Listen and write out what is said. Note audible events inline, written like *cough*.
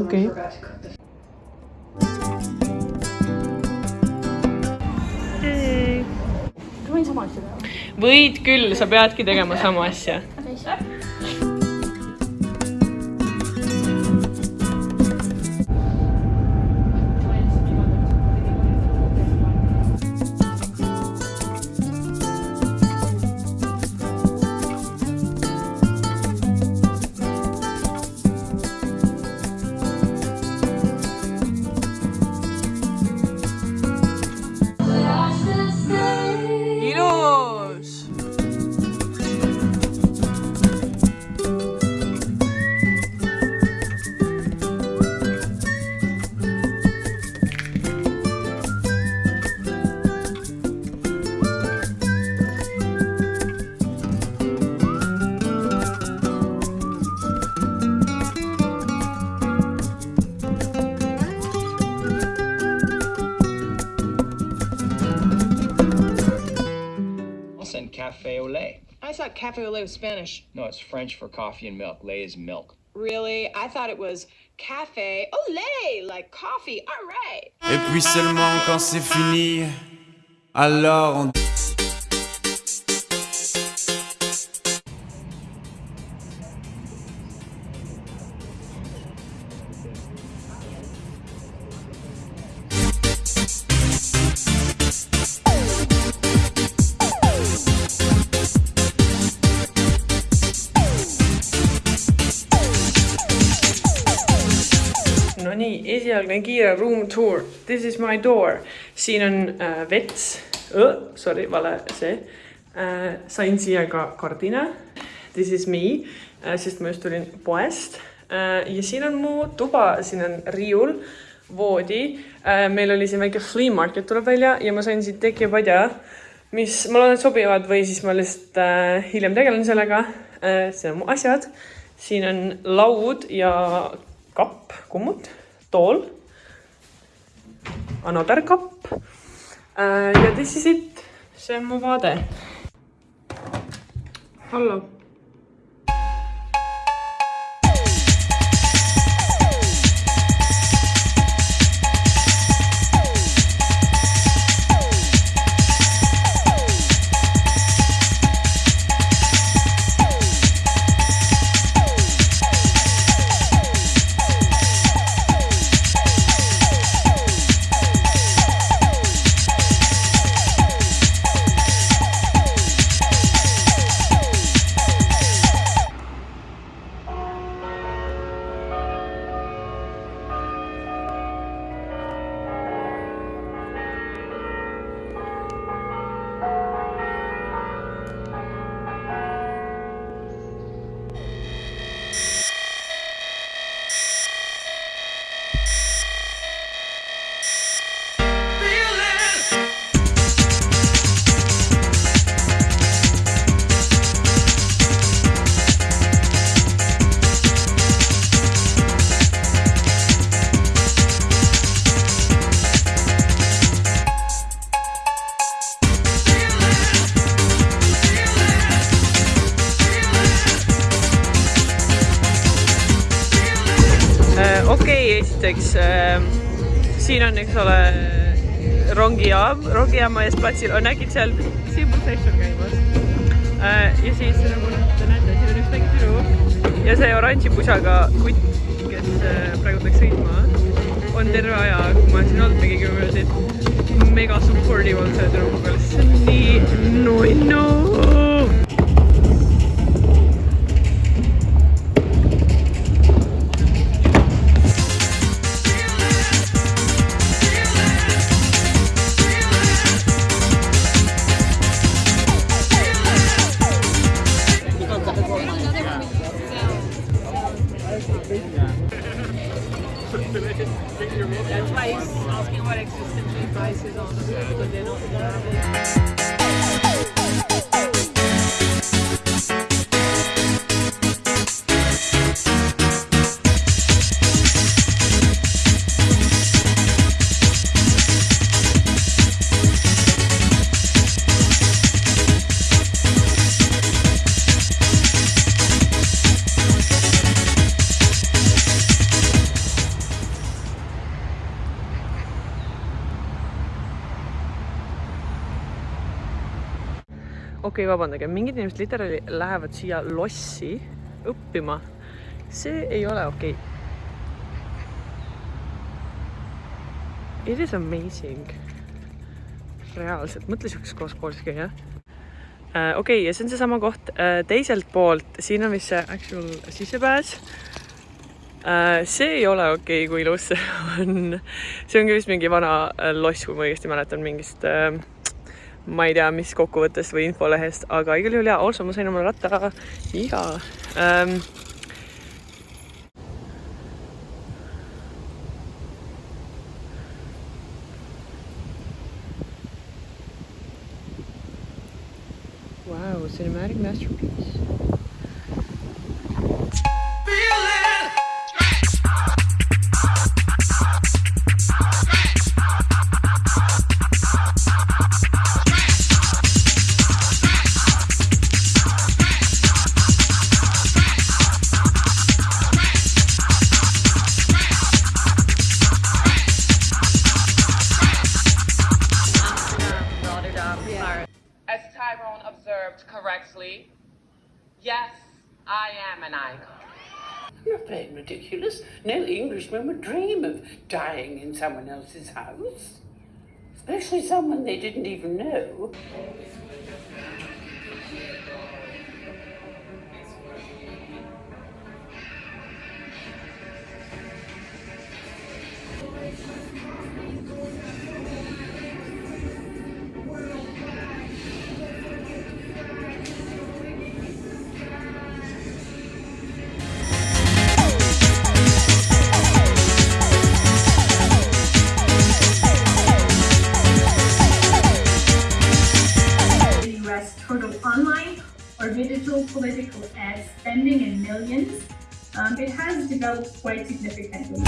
okay.. võid küll, sa peadki tegema sama asja. Cafe au lait. I thought cafe au lait was Spanish. No, it's French for coffee and milk. Lait is milk. Really? I thought it was cafe au lait, like coffee. All right. Et puis seulement quand c'est fini, alors on... esialgne kiire room tour. This is my door. siin on äh, vets oh,, sorry, vale see äh,. sain siia ka kardina. This is me äh,, sest ma just tulin poest äh,. ja siin on mu tuba, siin on riiul, voodi äh,. meil oli siin väike flea market tuleb välja ja ma sain siit tekipadja, mis ma loodan, et sobivad või siis ma lihtsalt äh, hiljem tegelen sellega äh,. siin on mu asjad, siin on laud ja kapp, kummut, tool, another kapp äh, ja this is it, see on mu vaade. hallo. Okei okay,, esiteks äh, siin on, eks ole, rongijaam, rongijaama ees platsil on äkki seal Simul Session käimas äh,. ja siis nagu te näete, siin on üks väike tüdruk ja see oranži pusaga kutt, kes äh, praegu läks sõitma, on terve aja, kui ma olen siin olnud mingi kümme minutit, mega supportive on selle tüdrukuga, on nii nunnu. That's why asking what existential crisis on the because they don't. Okei okay,, vabandage, mingid inimesed literaali lähevad siia lossi õppima. see ei ole okei okay.. It is amazing. reaalselt, mõtle siukses kohas koolis käia. okei okay,, ja see on seesama koht äh, teiselt poolt, siin on vist see actual sissepääs äh,. see ei ole okei okay,, kui ilus see *laughs* on. see ongi vist mingi vana äh, loss, kui ma õigesti mäletan mingist äh, ma ei tea, mis kokkuvõttest või infolehest, aga igal juhul jaa, also ma sain omale ratta iga ähm,. Wow, cinematic masterpiece. Yes, I am an icon. Not being ridiculous. No Englishman would dream of dying in someone else's house. Especially someone they didn't even know. Political ad spending in millions, um, it has developed quite significantly.